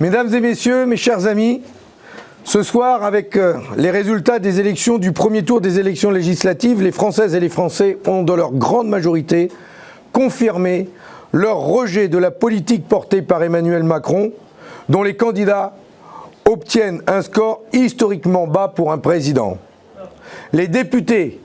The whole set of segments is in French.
Mesdames et messieurs, mes chers amis, ce soir, avec euh, les résultats des élections du premier tour des élections législatives, les Françaises et les Français ont, dans leur grande majorité, confirmé leur rejet de la politique portée par Emmanuel Macron, dont les candidats obtiennent un score historiquement bas pour un président. Les députés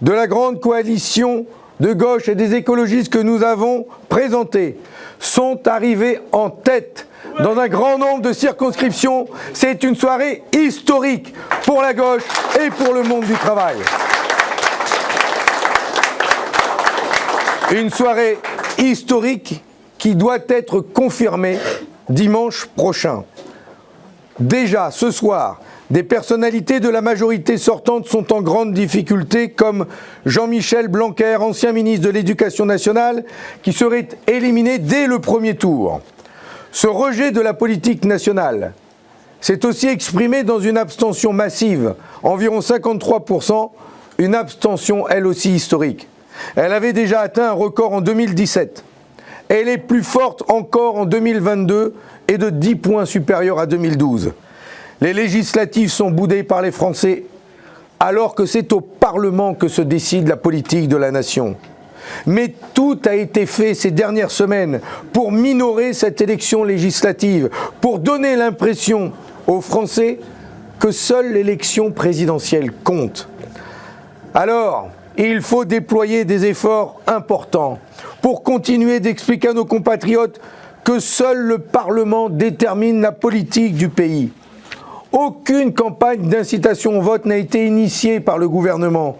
de la grande coalition de gauche et des écologistes que nous avons présentés sont arrivés en tête dans un grand nombre de circonscriptions. C'est une soirée historique pour la gauche et pour le monde du travail. Une soirée historique qui doit être confirmée dimanche prochain. Déjà ce soir, des personnalités de la majorité sortante sont en grande difficulté, comme Jean-Michel Blanquer, ancien ministre de l'Éducation nationale, qui serait éliminé dès le premier tour. Ce rejet de la politique nationale s'est aussi exprimé dans une abstention massive, environ 53%, une abstention elle aussi historique. Elle avait déjà atteint un record en 2017. Elle est plus forte encore en 2022 et de 10 points supérieurs à 2012. Les législatives sont boudées par les Français alors que c'est au Parlement que se décide la politique de la nation. Mais tout a été fait ces dernières semaines pour minorer cette élection législative, pour donner l'impression aux Français que seule l'élection présidentielle compte. Alors, il faut déployer des efforts importants pour continuer d'expliquer à nos compatriotes que seul le Parlement détermine la politique du pays. Aucune campagne d'incitation au vote n'a été initiée par le gouvernement.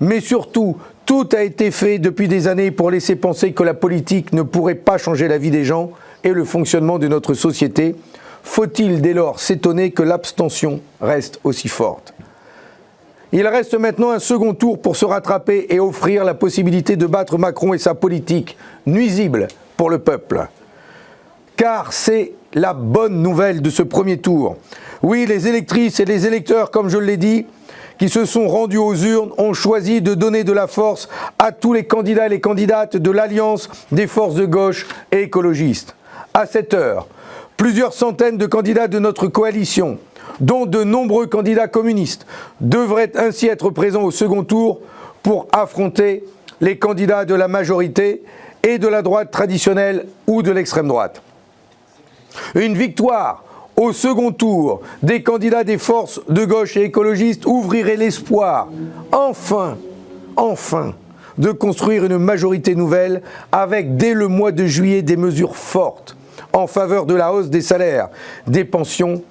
Mais surtout, tout a été fait depuis des années pour laisser penser que la politique ne pourrait pas changer la vie des gens et le fonctionnement de notre société. Faut-il dès lors s'étonner que l'abstention reste aussi forte? Il reste maintenant un second tour pour se rattraper et offrir la possibilité de battre Macron et sa politique, nuisible pour le peuple. Car c'est la bonne nouvelle de ce premier tour. Oui, les électrices et les électeurs, comme je l'ai dit, qui se sont rendus aux urnes, ont choisi de donner de la force à tous les candidats et les candidates de l'Alliance des forces de gauche et écologistes. À cette heure, plusieurs centaines de candidats de notre coalition, dont de nombreux candidats communistes, devraient ainsi être présents au second tour pour affronter les candidats de la majorité et de la droite traditionnelle ou de l'extrême droite. Une victoire au second tour des candidats des forces de gauche et écologistes ouvrirait l'espoir, enfin, enfin, de construire une majorité nouvelle avec dès le mois de juillet des mesures fortes en faveur de la hausse des salaires, des pensions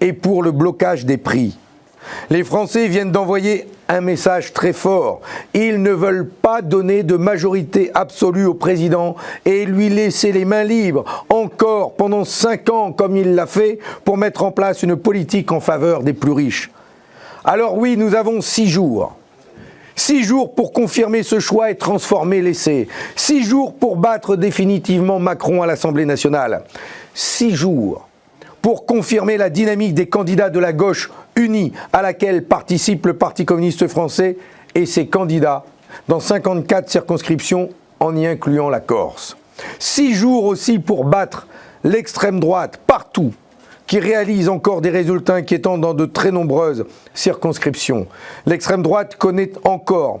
et pour le blocage des prix. Les Français viennent d'envoyer un message très fort. Ils ne veulent pas donner de majorité absolue au président et lui laisser les mains libres encore pendant cinq ans comme il l'a fait pour mettre en place une politique en faveur des plus riches. Alors oui, nous avons six jours. Six jours pour confirmer ce choix et transformer l'essai. Six jours pour battre définitivement Macron à l'Assemblée nationale. Six jours pour confirmer la dynamique des candidats de la gauche unie à laquelle participe le Parti communiste français et ses candidats dans 54 circonscriptions en y incluant la Corse. Six jours aussi pour battre l'extrême droite partout, qui réalise encore des résultats inquiétants dans de très nombreuses circonscriptions. L'extrême droite connaît encore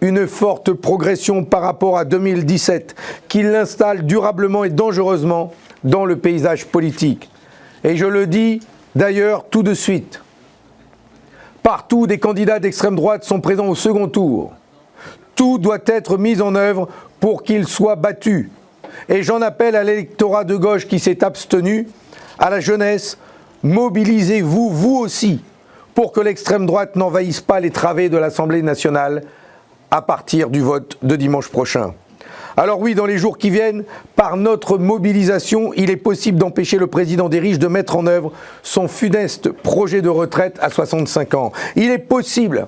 une forte progression par rapport à 2017, qui l'installe durablement et dangereusement dans le paysage politique. Et je le dis d'ailleurs tout de suite, partout des candidats d'extrême droite sont présents au second tour. Tout doit être mis en œuvre pour qu'ils soient battus. Et j'en appelle à l'électorat de gauche qui s'est abstenu, à la jeunesse, mobilisez-vous, vous aussi, pour que l'extrême droite n'envahisse pas les travées de l'Assemblée nationale à partir du vote de dimanche prochain. Alors oui, dans les jours qui viennent, par notre mobilisation, il est possible d'empêcher le président des riches de mettre en œuvre son funeste projet de retraite à 65 ans. Il est possible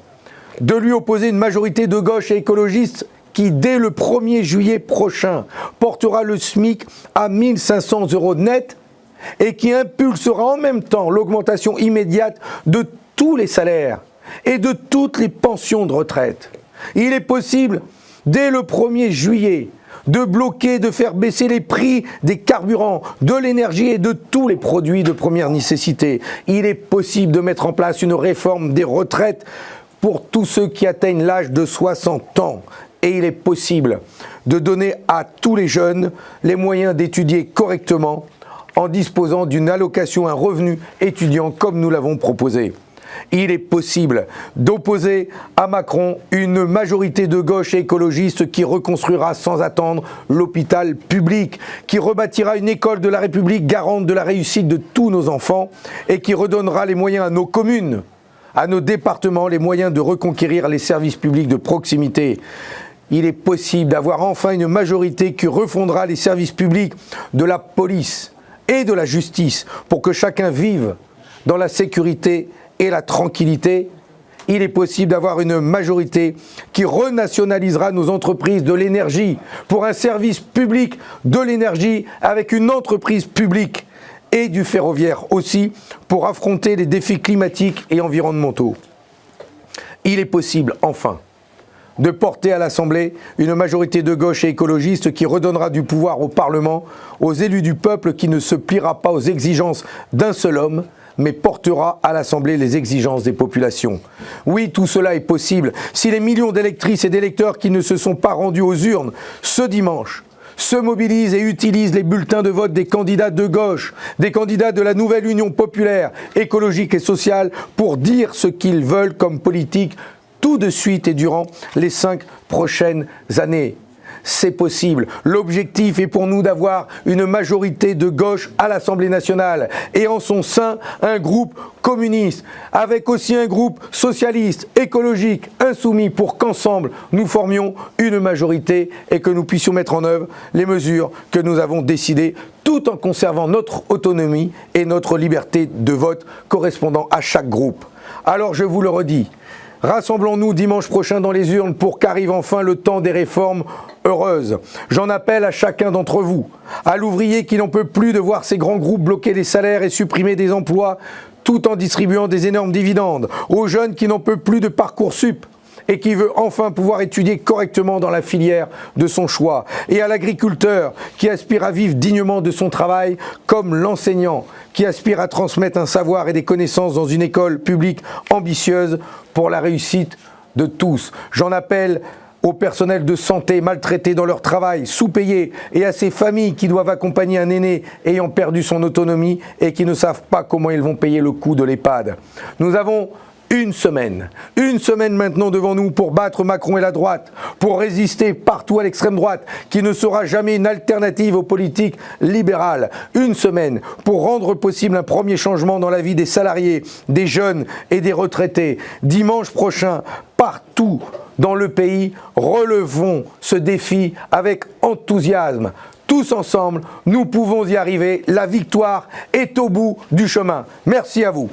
de lui opposer une majorité de gauche et écologistes qui, dès le 1er juillet prochain, portera le SMIC à 1500 euros net et qui impulsera en même temps l'augmentation immédiate de tous les salaires et de toutes les pensions de retraite. Il est possible dès le 1er juillet, de bloquer, de faire baisser les prix des carburants, de l'énergie et de tous les produits de première nécessité. Il est possible de mettre en place une réforme des retraites pour tous ceux qui atteignent l'âge de 60 ans. Et il est possible de donner à tous les jeunes les moyens d'étudier correctement en disposant d'une allocation, un revenu étudiant comme nous l'avons proposé il est possible d'opposer à Macron une majorité de gauche écologiste qui reconstruira sans attendre l'hôpital public, qui rebâtira une école de la République garante de la réussite de tous nos enfants et qui redonnera les moyens à nos communes, à nos départements, les moyens de reconquérir les services publics de proximité. Il est possible d'avoir enfin une majorité qui refondera les services publics de la police et de la justice pour que chacun vive dans la sécurité et la tranquillité, il est possible d'avoir une majorité qui renationalisera nos entreprises de l'énergie pour un service public de l'énergie avec une entreprise publique et du ferroviaire aussi pour affronter les défis climatiques et environnementaux. Il est possible, enfin, de porter à l'Assemblée une majorité de gauche et écologiste qui redonnera du pouvoir au Parlement, aux élus du peuple qui ne se pliera pas aux exigences d'un seul homme, mais portera à l'Assemblée les exigences des populations. Oui, tout cela est possible si les millions d'électrices et d'électeurs qui ne se sont pas rendus aux urnes ce dimanche se mobilisent et utilisent les bulletins de vote des candidats de gauche, des candidats de la nouvelle Union populaire, écologique et sociale pour dire ce qu'ils veulent comme politique tout de suite et durant les cinq prochaines années c'est possible. L'objectif est pour nous d'avoir une majorité de gauche à l'Assemblée nationale et en son sein un groupe communiste, avec aussi un groupe socialiste, écologique, insoumis, pour qu'ensemble nous formions une majorité et que nous puissions mettre en œuvre les mesures que nous avons décidées tout en conservant notre autonomie et notre liberté de vote correspondant à chaque groupe. Alors je vous le redis, Rassemblons-nous dimanche prochain dans les urnes pour qu'arrive enfin le temps des réformes heureuses. J'en appelle à chacun d'entre vous, à l'ouvrier qui n'en peut plus de voir ces grands groupes bloquer les salaires et supprimer des emplois tout en distribuant des énormes dividendes, aux jeunes qui n'en peuvent plus de parcours sup et qui veut enfin pouvoir étudier correctement dans la filière de son choix, et à l'agriculteur qui aspire à vivre dignement de son travail, comme l'enseignant qui aspire à transmettre un savoir et des connaissances dans une école publique ambitieuse pour la réussite de tous. J'en appelle au personnel de santé maltraité dans leur travail, sous-payé, et à ces familles qui doivent accompagner un aîné ayant perdu son autonomie et qui ne savent pas comment ils vont payer le coût de l'EHPAD. Nous avons une semaine, une semaine maintenant devant nous pour battre Macron et la droite, pour résister partout à l'extrême droite, qui ne sera jamais une alternative aux politiques libérales. Une semaine pour rendre possible un premier changement dans la vie des salariés, des jeunes et des retraités. Dimanche prochain, partout dans le pays, relevons ce défi avec enthousiasme. Tous ensemble, nous pouvons y arriver. La victoire est au bout du chemin. Merci à vous.